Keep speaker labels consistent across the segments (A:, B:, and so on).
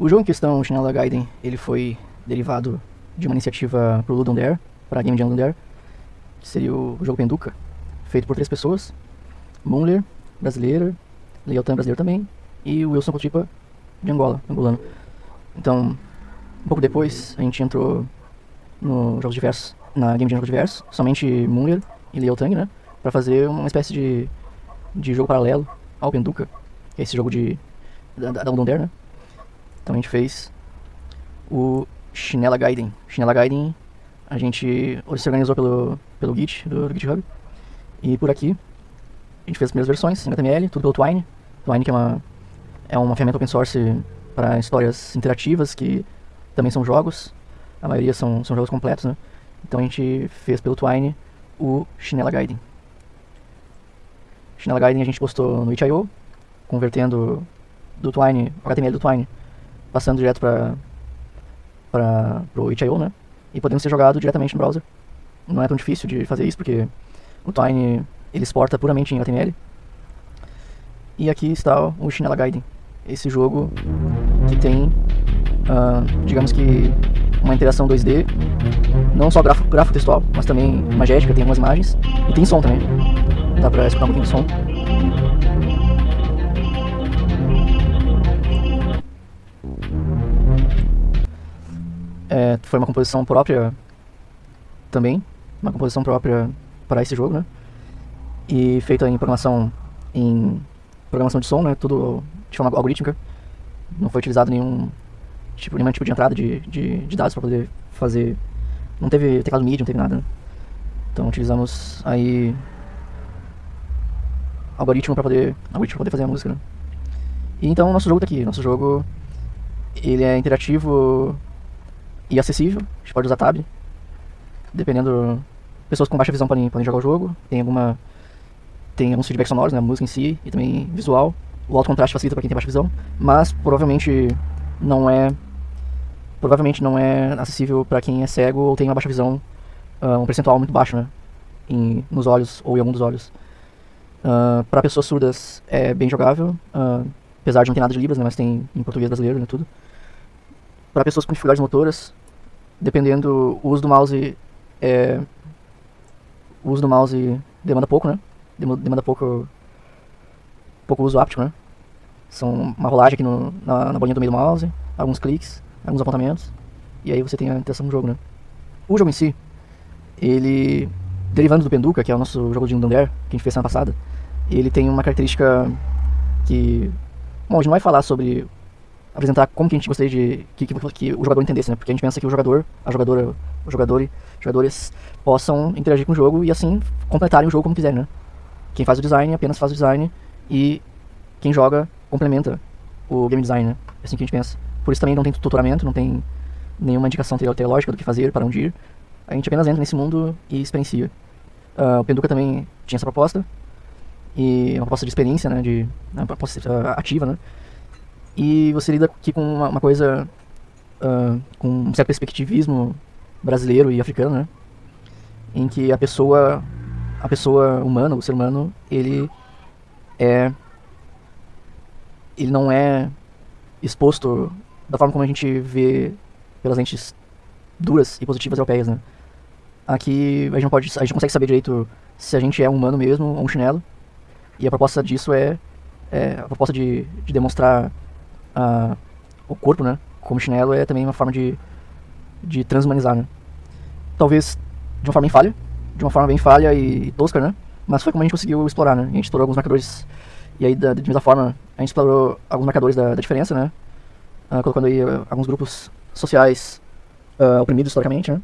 A: O jogo em questão, Chinela Gaiden, ele foi derivado de uma iniciativa pro Ludon Dare, para Game Jam Ludon Dare, que seria o jogo Penduca, feito por três pessoas, Moonler, brasileira, Leotan, brasileiro também, e o Wilson Cotipa, de Angola, angolano. Então, um pouco depois, a gente entrou no Jogos Diversos, na Game Jam Jogos Diversos, somente Moonler e Leotang, né, para fazer uma espécie de, de jogo paralelo ao Penduca, que é esse jogo de, da, da Dare, né. Então a gente fez o Chinela Gaiden. Chinela Gaiden a gente se organizou pelo, pelo Git, do, do GitHub. E por aqui a gente fez as primeiras versões em HTML, tudo pelo Twine. Twine que é uma, é uma ferramenta open source para histórias interativas que também são jogos. A maioria são, são jogos completos, né? Então a gente fez pelo Twine o Chinela Gaiden. Chinela Gaiden a gente postou no itch.io, convertendo do Twine, o HTML do Twine, passando direto para para o itch.io, né? E podendo ser jogado diretamente no browser. Não é tão difícil de fazer isso, porque o Twine ele exporta puramente em HTML. E aqui está o Chinela Gaiden, esse jogo que tem, uh, digamos que, uma interação 2D, não só gráfico, gráfico textual, mas também magética, tem algumas imagens, e tem som também. Dá pra escutar um pouquinho de som. É, foi uma composição própria também, uma composição própria para esse jogo, né? E feita em programação em programação de som, né? Tudo de forma algorítmica. Não foi utilizado nenhum tipo, nenhum tipo de entrada de, de, de dados para poder fazer. Não teve teclado MIDI, não teve nada. Né? Então utilizamos aí algoritmo para poder, algoritmo pra poder fazer a música. Né? E então nosso jogo tá aqui. Nosso jogo ele é interativo e acessível. A gente pode usar tab. Dependendo. Pessoas com baixa visão podem, podem jogar o jogo. Tem alguma. Tem alguns feedbacks sonoros, né? A música em si e também visual. O alto contraste facilita para quem tem baixa visão. Mas provavelmente não é. Provavelmente não é acessível para quem é cego ou tem uma baixa visão. Uh, um percentual muito baixo, né? Em, nos olhos ou em algum dos olhos. Uh, para pessoas surdas é bem jogável. Uh, apesar de não ter nada de Libras, né? Mas tem em português brasileiro, né? Tudo para pessoas com dificuldades motoras, dependendo o uso do mouse é o uso do mouse demanda pouco, né? Demanda pouco pouco uso áptico, né? São uma rolagem aqui no, na, na bolinha do meio do mouse, alguns cliques, alguns apontamentos, e aí você tem a interação do jogo, né? O jogo em si, ele derivando do Penduca, que é o nosso jogo de Dare, que a gente fez semana passada, ele tem uma característica que bom, a gente não vai falar sobre apresentar como que a gente gostaria de que, que, que, o jogador entendesse, né? Porque a gente pensa que o jogador, a jogadora, o jogador, jogadores possam interagir com o jogo e assim completarem o jogo como quiserem, né? Quem faz o design apenas faz o design e quem joga complementa o game design, né? É assim que a gente pensa. Por isso também não tem tutoramento, não tem nenhuma indicação teológica do que fazer, para onde ir. A gente apenas entra nesse mundo e experiencia. Uh, o Penduca também tinha essa proposta, e uma proposta de experiência, né, de uma proposta ativa, né, e você lida aqui com uma, uma coisa, uh, com um certo perspectivismo brasileiro e africano, né? Em que a pessoa, a pessoa humana, o ser humano, ele é, ele não é exposto da forma como a gente vê pelas lentes duras e positivas europeias, né? Aqui a gente não pode, a gente consegue saber direito se a gente é um humano mesmo ou um chinelo. E a proposta disso é, é a proposta de, de demonstrar uh, o corpo, né? Como chinelo é também uma forma de, de transhumanizar, né? Talvez de uma forma bem falha, de uma forma bem falha e, tosca, né? Mas foi como a gente conseguiu explorar, né? A gente explorou alguns marcadores e aí da, de mesma forma a gente explorou alguns marcadores da, da diferença, né? Uh, colocando aí uh, alguns grupos sociais uh, oprimidos historicamente, né?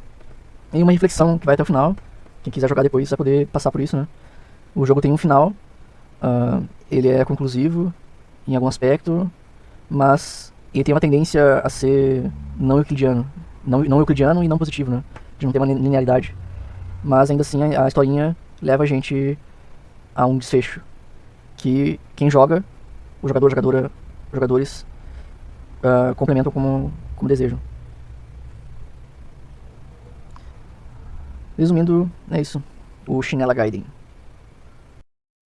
A: E uma reflexão que vai até o final. Quem quiser jogar depois vai poder passar por isso, né? O jogo tem um final, ele é conclusivo em algum aspecto, mas ele tem uma tendência a ser não euclidiano. Não, não euclidiano e não positivo, né? De não ter uma linearidade. Mas ainda assim a, a historinha leva a gente a um desfecho. Que quem joga, o jogador, jogadora, jogadores, uh, complementam como, como desejam. Resumindo, é isso. O Chinela Gaiden.